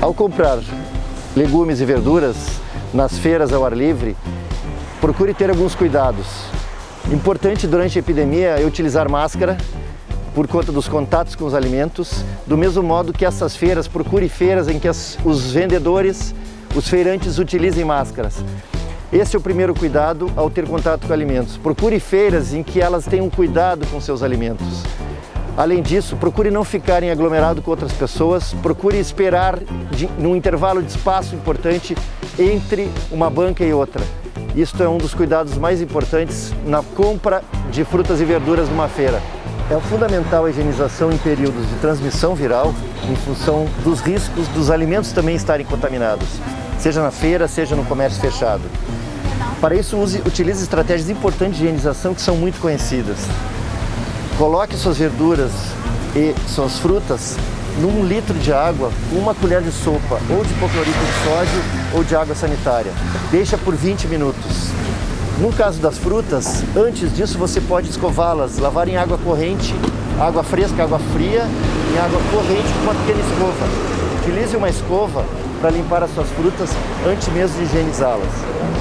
Ao comprar legumes e verduras nas feiras ao ar livre, procure ter alguns cuidados. Importante durante a epidemia é utilizar máscara por conta dos contatos com os alimentos, do mesmo modo que essas feiras, procure feiras em que as, os vendedores, os feirantes utilizem máscaras. Esse é o primeiro cuidado ao ter contato com alimentos. Procure feiras em que elas tenham cuidado com seus alimentos. Além disso, procure não ficar em aglomerado com outras pessoas, procure esperar de, num intervalo de espaço importante entre uma banca e outra. Isto é um dos cuidados mais importantes na compra de frutas e verduras numa feira. É fundamental a higienização em períodos de transmissão viral, em função dos riscos dos alimentos também estarem contaminados, seja na feira, seja no comércio fechado. Para isso, use, utilize estratégias importantes de higienização que são muito conhecidas. Coloque suas verduras e suas frutas num litro de água, uma colher de sopa ou de hipoclorito de sódio ou de água sanitária. Deixa por 20 minutos. No caso das frutas, antes disso você pode escová-las, lavar em água corrente, água fresca, água fria, em água corrente com uma pequena escova. Utilize uma escova para limpar as suas frutas antes mesmo de higienizá-las.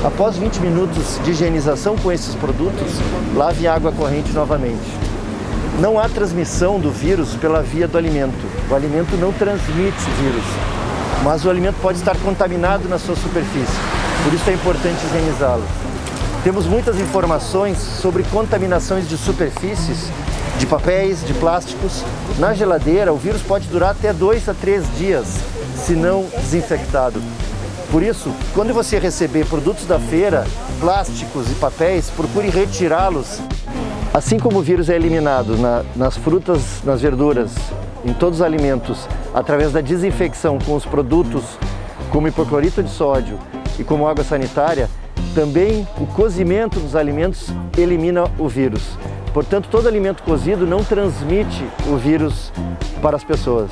Após 20 minutos de higienização com esses produtos, lave em água corrente novamente. Não há transmissão do vírus pela via do alimento. O alimento não transmite vírus, mas o alimento pode estar contaminado na sua superfície. Por isso é importante higienizá-lo. Temos muitas informações sobre contaminações de superfícies, de papéis, de plásticos. Na geladeira, o vírus pode durar até dois a três dias, se não desinfectado. Por isso, quando você receber produtos da feira, plásticos e papéis, procure retirá-los Assim como o vírus é eliminado na, nas frutas, nas verduras, em todos os alimentos, através da desinfecção com os produtos como hipoclorito de sódio e como água sanitária, também o cozimento dos alimentos elimina o vírus. Portanto, todo alimento cozido não transmite o vírus para as pessoas.